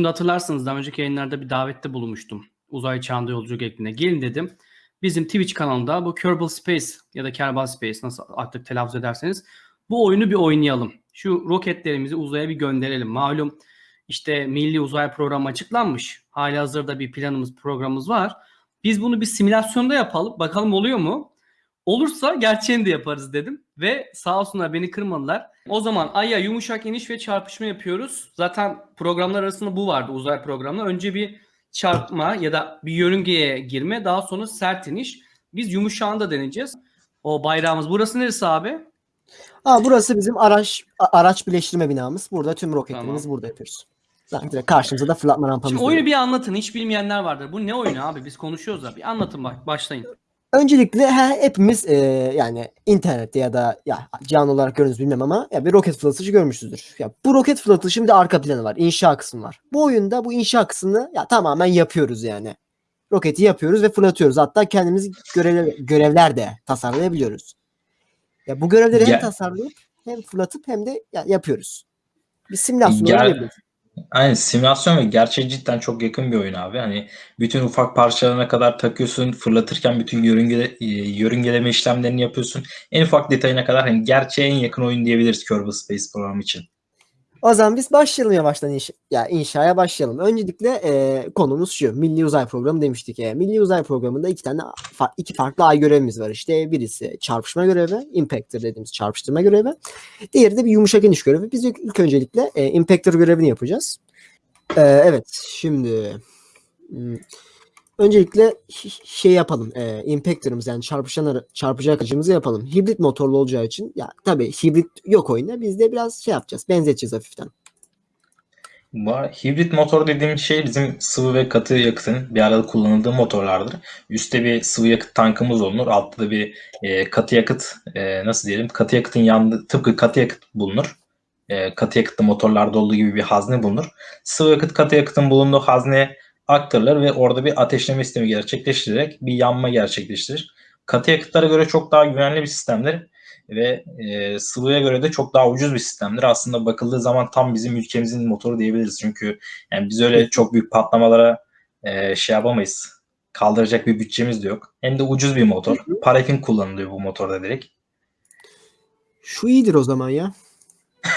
Şimdi hatırlarsınız daha önceki yayınlarda bir davette bulunmuştum. Uzay çağında yolculuk ekibine. Gelin dedim. Bizim Twitch kanalında bu Kerbal Space ya da Kerbal Space nasıl artık telaffuz ederseniz bu oyunu bir oynayalım. Şu roketlerimizi uzaya bir gönderelim. Malum işte Milli Uzay Programı açıklanmış. Hali hazırda bir planımız, programımız var. Biz bunu bir simülasyonda yapalım. Bakalım oluyor mu? Olursa gerçeğini de yaparız dedim. Ve sağ olsunlar beni kırmadılar. O zaman Ay'a yumuşak iniş ve çarpışma yapıyoruz. Zaten programlar arasında bu vardı uzay programlar. Önce bir çarpma ya da bir yörüngeye girme daha sonra sert iniş. Biz yumuşağını da deneyeceğiz. O bayrağımız. Burası neresi abi? Aa, burası bizim araç araç birleştirme binamız. Burada tüm roketlerimizi burada yapıyoruz. Zaten direkt karşımıza da fırlatma rampamız Şimdi oyunu bir anlatın. Hiç bilmeyenler vardır. Bu ne oyunu abi? Biz konuşuyoruz da. Bir anlatın bak. Başlayın. Öncelikle he, hepimiz e, yani internette ya da ya canlı olarak gördünüz bilmem ama ya bir roket fırlatıcı görmüşsünüzdür. Ya bu roket fırlatışın bir de arka planı var. inşa kısmı var. Bu oyunda bu inşa kısmını ya tamamen yapıyoruz yani. Roketi yapıyoruz ve fırlatıyoruz. Hatta kendimiz görev, görevler de tasarlayabiliyoruz. Ya bu görevleri hem Gel- tasarlayıp hem fırlatıp hem de ya, yapıyoruz. Bir simülasyon yapıyoruz. Aynen simülasyon ve gerçeğe cidden çok yakın bir oyun abi. Hani bütün ufak parçalarına kadar takıyorsun, fırlatırken bütün yörünge, e, yörüngeleme işlemlerini yapıyorsun. En ufak detayına kadar hani gerçeğe en yakın oyun diyebiliriz Kerbal Space programı için. O zaman biz başlayalım yavaştan inşa, ya inşaya başlayalım. Öncelikle e, konumuz şu. Milli Uzay Programı demiştik. E, Milli Uzay Programı'nda iki tane fa- iki farklı ay görevimiz var. İşte birisi çarpışma görevi, impactor dediğimiz çarpıştırma görevi. Diğeri de bir yumuşak iniş görevi. Biz ilk, ilk öncelikle e, impactor görevini yapacağız. E, evet, şimdi hmm, öncelikle şey yapalım. E, impactor'ımız yani çarpışan ara- çarpacak aracımızı yapalım. Hibrit motorlu olacağı için ya tabii hibrit yok oyunda. Biz de biraz şey yapacağız. Benzeteceğiz hafiften. Hibrit motor dediğim şey bizim sıvı ve katı yakıtın bir arada kullanıldığı motorlardır. Üstte bir sıvı yakıt tankımız olunur. Altta da bir e, katı yakıt e, nasıl diyelim katı yakıtın yanında tıpkı katı yakıt bulunur. E, katı yakıtlı motorlarda olduğu gibi bir hazne bulunur. Sıvı yakıt katı yakıtın bulunduğu hazneye aktarılır ve orada bir ateşleme sistemi gerçekleştirerek bir yanma gerçekleştirir. Katı yakıtlara göre çok daha güvenli bir sistemdir ve e, sıvıya göre de çok daha ucuz bir sistemdir. Aslında bakıldığı zaman tam bizim ülkemizin motoru diyebiliriz. Çünkü yani biz öyle çok büyük patlamalara e, şey yapamayız. Kaldıracak bir bütçemiz de yok. Hem de ucuz bir motor. Parafin kullanılıyor bu motorda direkt. Şu iyidir o zaman ya.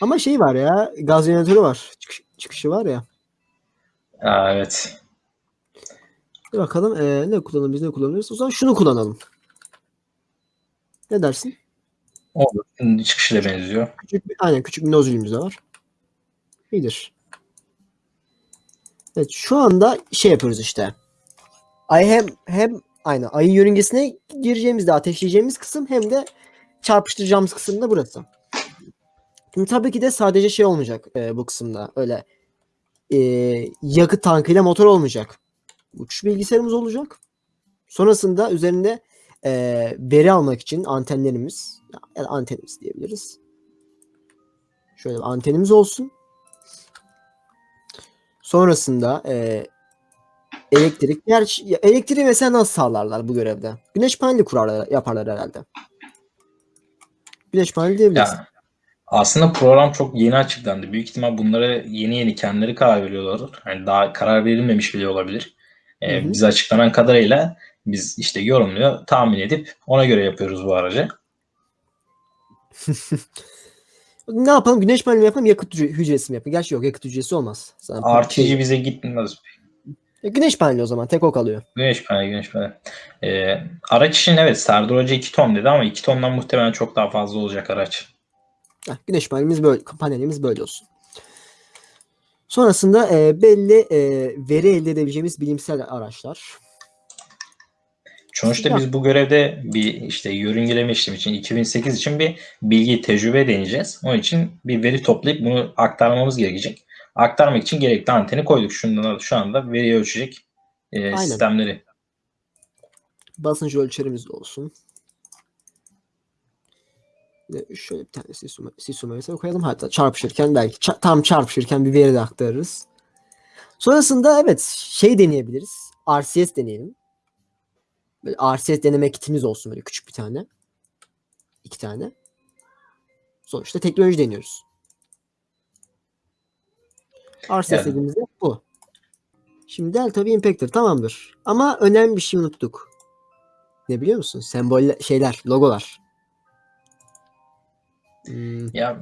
Ama şey var ya gaz jeneratörü var. Çıkış- çıkışı var ya. Aa, evet. Bir bakalım eee, ne kullanalım biz ne kullanırız. O zaman şunu kullanalım. Ne dersin? Olur. Çıkışıyla benziyor. Küçük bir, aynen küçük bir nozülümüz de var. İyidir. Evet şu anda şey yapıyoruz işte. Ay hem hem aynı ayın yörüngesine gireceğimizde ateşleyeceğimiz kısım hem de çarpıştıracağımız kısım da burası. Şimdi tabii ki de sadece şey olmayacak e, bu kısımda. Öyle e, yakıt tankıyla motor olmayacak. Uçuş bilgisayarımız olacak. Sonrasında üzerinde e, veri almak için antenlerimiz ya da antenimiz diyebiliriz. Şöyle bir antenimiz olsun. Sonrasında e, elektrik. Ya elektriği mesela nasıl sağlarlar bu görevde? Güneş paneli kurarlar, yaparlar herhalde. Güneş paneli diyebiliriz. Ya, aslında program çok yeni açıklandı. Büyük ihtimal bunlara yeni yeni kendileri karar veriyorlar. Yani daha karar verilmemiş bile olabilir. Ee, Hı hı. bize açıklanan kadarıyla biz işte yorumluyor, tahmin edip ona göre yapıyoruz bu aracı. Ne yapalım? Güneş paneli yapalım, yakıt hücre- hücresi mi yapalım? Gerçi yok, yakıt hücresi olmaz. Sana RTG şey- bize gitmez. E, güneş paneli o zaman, tek o kalıyor. Güneş paneli, güneş paneli. Ee, araç için evet Serdar Hoca 2 ton dedi ama 2 tondan muhtemelen çok daha fazla olacak araç. Heh, güneş panelimiz böyle, panelimiz böyle olsun. Sonrasında e, belli e, veri elde edebileceğimiz bilimsel araçlar. Sonuçta biz bu görevde bir işte yörüngeleme işlemi için 2008 için bir bilgi tecrübe deneyeceğiz. Onun için bir veri toplayıp bunu aktarmamız gerekecek. Aktarmak için gerekli anteni koyduk. Şundan şu anda veriyi ölçecek e, Aynen. sistemleri. Basınç ölçerimiz olsun. Şöyle bir tane sisuma, mesela koyalım. Hatta çarpışırken belki ça- tam çarpışırken bir veri de aktarırız. Sonrasında evet şey deneyebiliriz. RCS deneyelim. Böyle RCS deneme kitimiz olsun böyle küçük bir tane. İki tane. Sonuçta teknoloji deniyoruz. Arsa Yani. istediğimiz de bu. Şimdi Delta V Impactor tamamdır. Ama önemli bir şey unuttuk. Ne biliyor musun? Semboller, şeyler, logolar. Hmm, Ya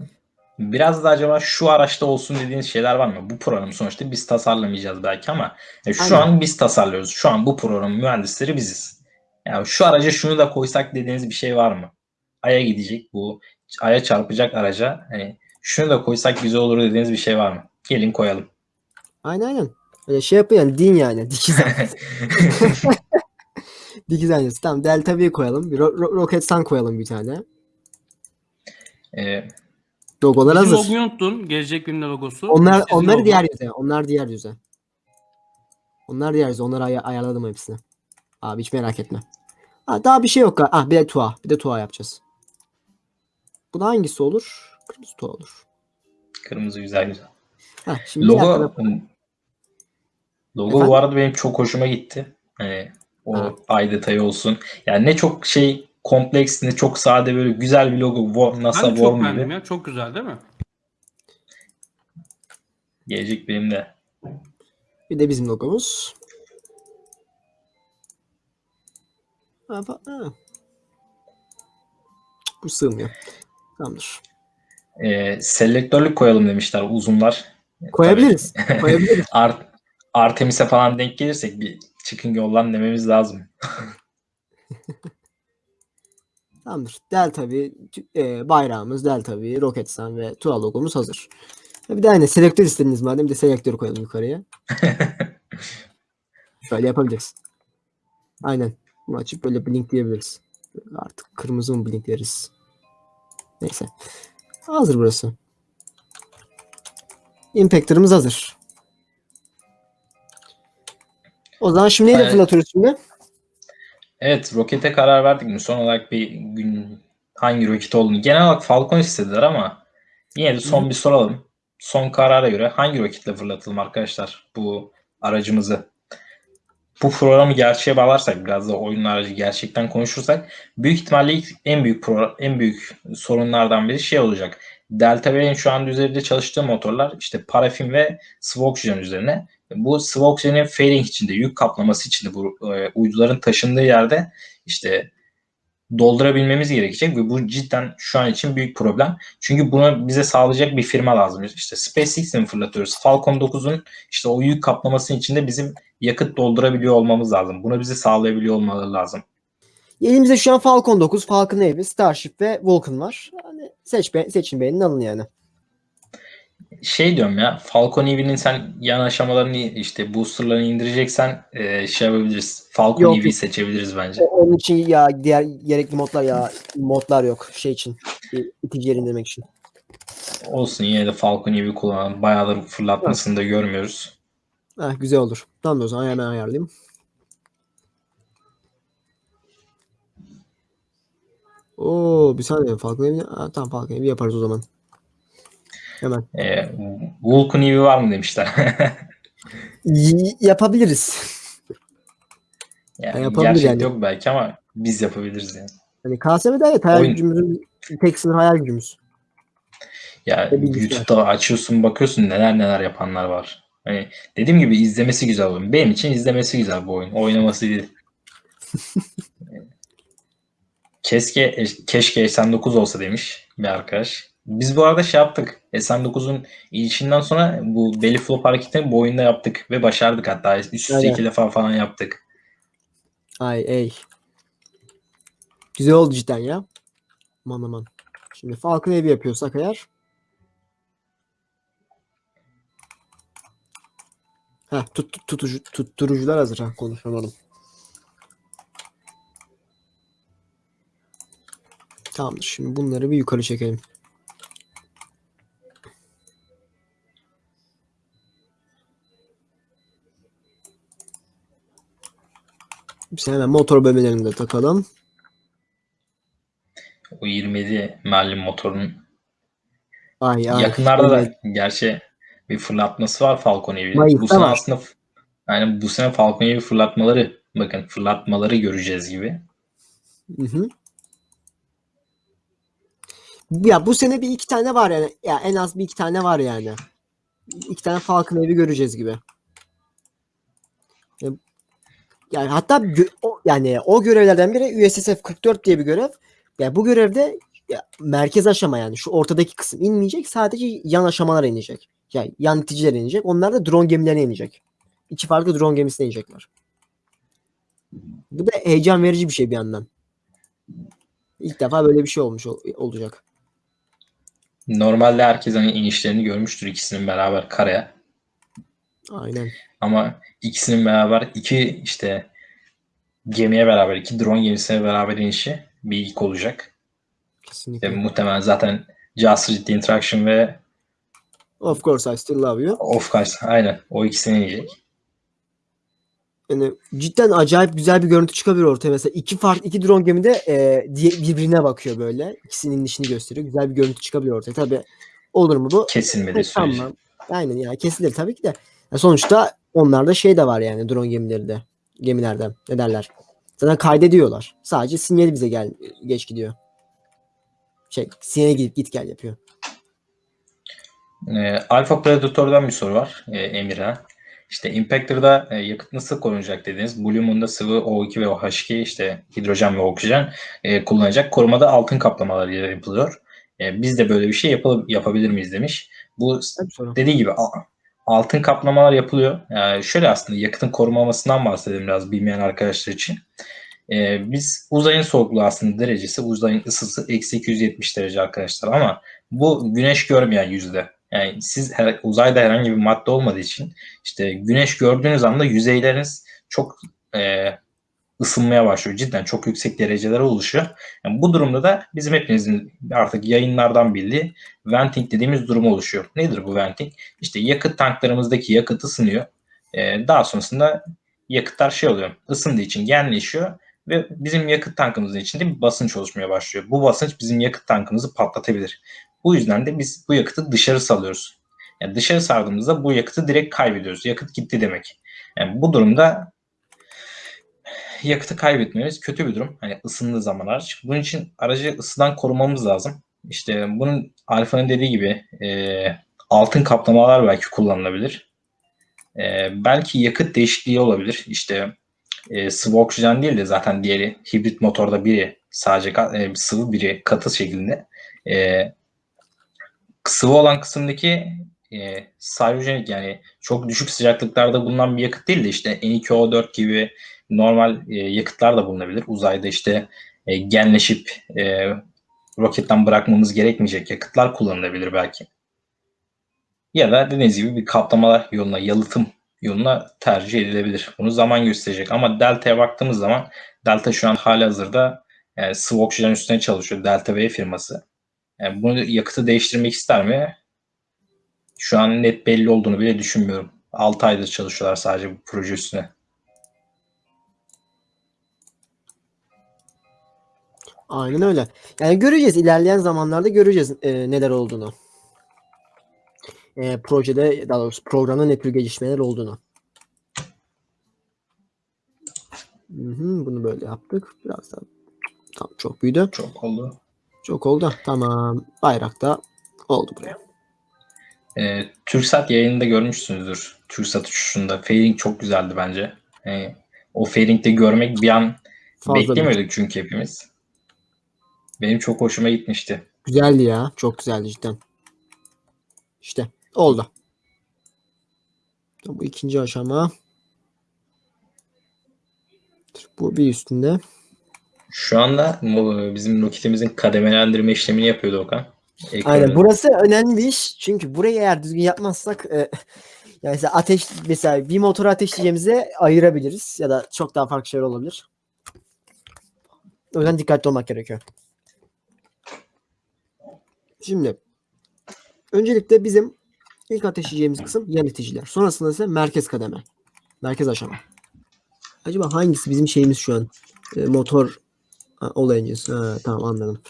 biraz da acaba şu araçta olsun dediğiniz şeyler var mı? Bu programı sonuçta biz tasarlamayacağız belki ama ya şu Aynen. an biz tasarlıyoruz. Şu an bu programın mühendisleri biziz. Yani şu araca şunu da koysak dediğiniz bir şey var mı? Ay'a gidecek bu Ay'a çarpacak araca hani şunu da koysak güzel olur dediğiniz bir şey var mı? Gelin koyalım. aynen aynen. Öyle şey yapın yani din yani. Dikiz. Dikiz aynası. Tamam Delta V koyalım. Bir ro- ro- Roketsan koyalım bir tane. Ee, Logolar Bizim hazır. logoyu unuttun. Gelecek günün logosu. Onlar Sizin onları logo. diğer yüze. Onlar diğer yüze. Onlar diğer yüze. Onları ay- ayarladım hepsini. Abi hiç merak etme. Ha, daha bir şey yok. Ah bir de tuğa. Bir de tuğa yapacağız. Bu da hangisi olur? Kırmızı tuğa olur. kırmızı güzel güzel. Ha, şimdi Logo tarafa- Logo Efendim? bu arada benim çok hoşuma gitti. Hani o Ha. ay detayı olsun. Yani ne çok şey kompleks ne çok sade böyle güzel bir logo. NASA Ben de çok Worm beğendim gibi. ya. Çok güzel değil mi? Gelecek benim de. Bir de bizim logomuz. Ha, ha. Bu sığmıyor. Tamamdır. Ee, selektörlük koyalım demişler uzunlar. Koyabiliriz. Koyabiliriz. Art, Artemis'e falan denk gelirsek bir çıkın yollan dememiz lazım. Tamamdır. Delta V e, bayrağımız Delta V, Roketsan ve TUA logomuz hazır. Ha, Bir de aynı selektör istediniz madem bir de selektör koyalım yukarıya. Şöyle yapabiliriz. Aynen. Bunu açıp böyle blink diyebiliriz. Artık kırmızı mı blink deriz. Neyse. Hazır burası. Impactor'ımız hazır. O zaman şimdi neyle Evet. fırlatıyoruz şimdi? Evet rokete karar verdik mi? Son olarak bir gün hangi roket olduğunu. Genel olarak Falcon istediler ama yine de son bir soralım. Son karara göre hangi roketle fırlatalım arkadaşlar bu aracımızı? Bu programı gerçeğe bağlarsak biraz da oyun aracı gerçekten konuşursak büyük ihtimalle ilk en büyük pro, en büyük sorunlardan biri şey olacak. Delta V'nin şu anda üzerinde çalıştığı motorlar işte parafin ve sıvı oksijen üzerine. Bu sıvı oksijenin fairing içinde, yük kaplaması içinde bu e, uyduların taşındığı yerde işte doldurabilmemiz gerekecek ve bu cidden şu an için büyük problem. Çünkü bunu bize sağlayacak bir firma lazım. İşte SpaceX'in fırlatıyoruz. Falcon 9'un işte o yük kaplamasının içinde bizim yakıt doldurabiliyor olmamız lazım. Bunu bize sağlayabiliyor olmaları lazım. Elimizde şu an Falcon 9, Falcon Heavy, Starship ve Vulcan var. Hani seç be, seçin beğenin alın yani. Şey diyorum ya Falcon Heavy'nin sen yan aşamalarını işte boosterlarını indireceksen e, şey yapabiliriz. Falcon Yok, yok. seçebiliriz bence. Onun için ya diğer gerekli modlar ya modlar yok şey için. İtici yer indirmek için. Olsun yine de Falcon Heavy kullanalım. Bayağıdır fırlatmasını da görmüyoruz. Ha, güzel olur. Tamam o zaman hemen ayarlayayım. Oo bir saniye Falcon Heavy. Ha, tamam Falcon Heavy yaparız o zaman. Hemen. E, Vulcan Heavy var mı demişler. Yapabiliriz. yani gerçek yani. yok belki ama biz yapabiliriz yani. Hani KSM'de evet hayal Oyun- gücümüzün tek sınır hayal gücümüz. Ya bilgisayar. YouTube'da açıyorsun bakıyorsun neler neler yapanlar var. Hani dediğim gibi izlemesi güzel oyun. Benim için izlemesi güzel bu oyun. Oynaması değil. Keşke keşke S9 olsa demiş bir arkadaş. Biz bu arada şey yaptık. S9'un ilişinden sonra bu belly flop hareketini bu oyunda yaptık ve başardık hatta üst üste Aynen. iki defa falan yaptık. Ay ey. Güzel oldu cidden ya. Aman aman. Şimdi Falcon Heavy yapıyorsak eğer. Heh, tut, tut- tutucu, tutturucular hazır. Ha, konuşamadım. Tamamdır. Şimdi bunları bir yukarı çekelim. Biz hemen motor bölmelerini de takalım. O 27 merlin motorun Ay ay. Yakınlarda Evet. da gerçi bir fırlatması var Falcon Heavy'nin. Mayıs'ta Bu sene var. aslında yani bu sene Falcon Heavy fırlatmaları bakın fırlatmaları göreceğiz gibi. Hı hı. Ya bu sene bir iki tane var yani. Ya en az bir iki tane var yani. iki tane Falcon evi göreceğiz gibi. Yani hatta o, yani o görevlerden biri USSF 44 diye bir görev. Yani bu görevde ya, merkez aşama yani şu ortadaki kısım inmeyecek. Sadece yan aşamalar inecek. Yani yan iticiler inecek. Onlar da drone gemilerine inecek. İki farklı drone gemisine inecekler. Bu da heyecan verici bir şey bir yandan. İlk defa böyle bir şey olmuş ol- olacak. Normalde herkes hani inişlerini görmüştür ikisinin beraber karaya. Aynen. Ama ikisinin beraber iki işte gemiye beraber, iki drone gemisine beraber inişi bir ilk olacak. Kesinlikle. muhtemelen zaten Just Read Interaction ve Of course I still love you. Of Course aynen o ikisine inecek. Yani cidden acayip güzel bir görüntü çıkabilir ortaya. Mesela iki farklı iki drone gemide e, diye, birbirine bakıyor böyle. İkisinin inişini gösteriyor. Güzel bir görüntü çıkabilir ortaya. Tabii olur mu bu? Kesilmedi süreci. Tamam. Aynen ya kesilir tabii ki de. Ya sonuçta onlarda şey de var yani drone gemileri de. Gemilerden. Ne derler? Zaten kaydediyorlar. Sadece sinyali bize gel geç gidiyor. Şey sinyale gidip git gel yapıyor. Ee, Alpha Predator'dan bir soru var e, Emir'e. İşte Impactor'da e, yakıt nasıl korunacak dediniz. Blue Moon'da sıvı O2 ve OH2 işte hidrojen ve oksijen e, kullanacak. Korumada altın kaplamalarıyla yapılıyor. E, biz de böyle bir şey yapal- yapabilir miyiz demiş. Bu dediği gibi altın kaplamalar yapılıyor. Yani şöyle aslında yakıtın korunmamasından bahsedelim biraz bilmeyen arkadaşlar için. Ee, biz uzayın soğukluğu aslında derecesi, uzayın ısısı eksi 270 derece arkadaşlar ama bu güneş görmeyen yüzde. Yani siz her, uzayda herhangi bir madde olmadığı için işte güneş gördüğünüz anda yüzeyleriniz çok e, ısınmaya başlıyor. Cidden çok yüksek derecelere ulaşıyor. Yani bu durumda da bizim hepimizin artık yayınlardan bildiği venting dediğimiz durum oluşuyor. Nedir bu venting? İşte yakıt tanklarımızdaki yakıt ısınıyor. Ee, daha sonrasında yakıtlar şey oluyor. ısındığı için genleşiyor ve bizim yakıt tankımızın içinde bir basınç oluşmaya başlıyor. Bu basınç bizim yakıt tankımızı patlatabilir. Bu yüzden de biz bu yakıtı dışarı salıyoruz. Yani dışarı sardığımızda bu yakıtı direkt kaybediyoruz. Yakıt gitti demek. Yani bu durumda yakıtı kaybetmemiz kötü bir durum. Hani ısındığı zaman araç. Bunun için aracı ısıdan korumamız lazım. İşte bunun Alfa'nın dediği gibi e, altın kaplamalar belki kullanılabilir. E, belki yakıt değişikliği olabilir. İşte e, sıvı oksijen değil de zaten diğeri hibrit motorda biri sadece e, sıvı biri katı şeklinde. E, sıvı olan kısımdaki e, salyojenik yani çok düşük sıcaklıklarda bulunan bir yakıt değil de işte N2O4 gibi normal e, yakıtlar da bulunabilir. Uzayda işte e, genleşip e, roketten bırakmamız gerekmeyecek yakıtlar kullanılabilir belki. Ya da dediğiniz gibi bir kaplamalar yoluna, yalıtım yoluna tercih edilebilir. Bunu zaman gösterecek. Ama Delta'ya baktığımız zaman Delta şu an hali hazırda yani sıvı oksijen üstüne çalışıyor. Delta V firması. Yani bunu yakıtı değiştirmek ister mi? Şu an net belli olduğunu bile düşünmüyorum. 6 aydır çalışıyorlar sadece bu proje üstüne. Aynen öyle. Yani göreceğiz. ilerleyen zamanlarda göreceğiz e, neler olduğunu. E, projede daha doğrusu programda ne tür gelişmeler olduğunu. Hı hı, bunu böyle yaptık. Biraz daha tamam, çok büyüdü. Çok oldu. Çok oldu. Tamam. Bayrakta oldu buraya. Ee, Türksat yayınında görmüşsünüzdür. Türksat uçuşunda. Fairing çok güzeldi bence. Yani o Fairing'de görmek bir an Fazla beklemiyorduk çünkü hepimiz. Benim çok hoşuma gitmişti. Güzeldi ya. Çok güzeldi cidden. İşte oldu. Bu ikinci aşama. Bu bir üstünde. Şu anda bizim roketimizin kademelendirme işlemini yapıyordu Okan. Ekranı. Aynen. Burası önemli bir iş. Çünkü burayı eğer düzgün yapmazsak e, yani mesela ateş mesela bir motoru ateşleyeceğimize ayırabiliriz ya da çok daha farklı şeyler olabilir. O yüzden dikkatli olmak gerekiyor. Şimdi öncelikle bizim ilk ateşleyeceğimiz kısım yan iticiler. Sonrasında ise merkez kademe. Merkez aşama. Acaba hangisi bizim şeyimiz şu an? E, motor ha, olayıncısı. Ha, tamam anladım.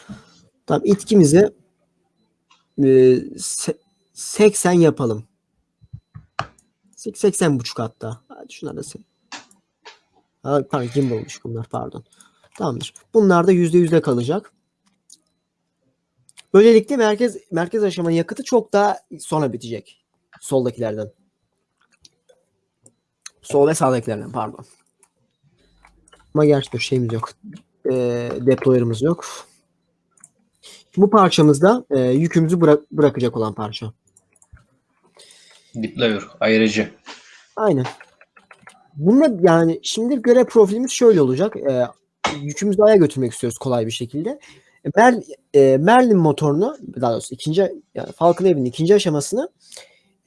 Tamam itkimizi e, se- 80 yapalım. 80 buçuk hatta. Hadi şunlar da se- Ha, pardon gimbal'mış bunlar pardon. Tamamdır. Bunlar da %100'de kalacak. Böylelikle merkez merkez aşamanın yakıtı çok daha sonra bitecek. Soldakilerden. Sol ve sağdakilerden pardon. Ama gerçi dur şeyimiz yok. E, deployer'ımız yok. Bu parçamızda e, yükümüzü bırak- bırakacak olan parça. Deployer, ayırıcı. Aynen. Bununla yani şimdi görev profilimiz şöyle olacak. E, yükümüzü aya götürmek istiyoruz kolay bir şekilde. E, Mer, e, Merlin motorunu daha doğrusu ikinci yani Falcon Heavy'nin ikinci aşamasını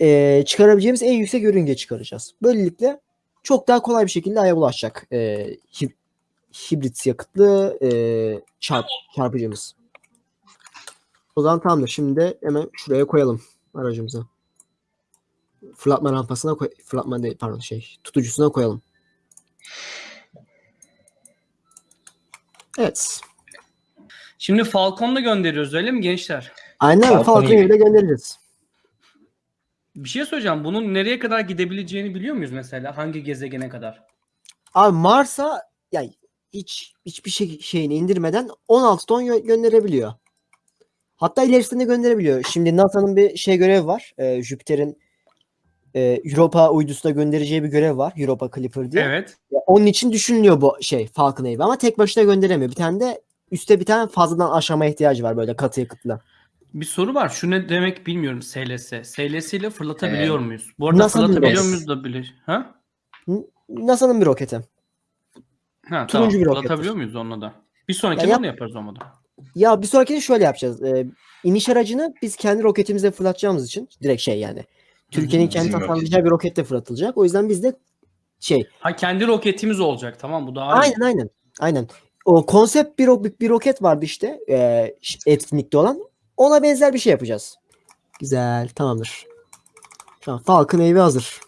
e, çıkarabileceğimiz en yüksek yörünge çıkaracağız. Böylelikle çok daha kolay bir şekilde aya ulaşacak. E, hib- hibrit yakıtlı e, çarp, çarpıcımız. O zaman tamamdır. Şimdi hemen şuraya koyalım aracımızı fırlatma rampasına koy fırlatma değil pardon şey tutucusuna koyalım. Evet. Şimdi Falcon'la gönderiyoruz öyle mi gençler? Aynen. Falcon Falcon iyi. Heavy'de göndeririz. Bir şey söyleyeceğim. Bunun nereye kadar gidebileceğini biliyor muyuz mesela? Hangi gezegene kadar? Abi Mars'a yani hiç hiçbir şey şeyini indirmeden 16 ton gö- gönderebiliyor. Hatta ilerisinde gönderebiliyor. Şimdi NASA'nın bir şey görevi var. Ee, Jüpiter'in e, Europa uydusuna göndereceği bir görev var. Europa Clipper diye. Evet. Ya Onun için düşünülüyor bu şey Falcon Heavy ama tek başına gönderemiyor. Bir tane de üstte bir tane fazladan aşama ihtiyacı var böyle katı yakıtla. Bir soru var. Şu ne demek bilmiyorum SLS. SLS ile fırlatabiliyor Ee, muyuz? Bu arada NASA'nın fırlatabiliyor muyuz da bile. Ha? NASA'nın bir roketi. Ha Turuncu tamam. bir rokettir. Fırlatabiliyor muyuz onunla da? Bir sonraki Ya yap- onu yaparız olmadı. Ya bir sonrakini şöyle yapacağız. Ee, iniş aracını biz kendi roketimizle fırlatacağımız için direkt şey yani. Türkiye'nin kendi tasarlayacağı bir roketle fırlatılacak. O yüzden biz de şey Ha kendi roketimiz olacak. Tamam bu daha iyi. aynen aynen aynen. O konsept bir, bir roket vardı işte e, etkinlikte olan. Ona benzer bir şey yapacağız. Güzel tamamdır. Tamam Falcon Heavy hazır.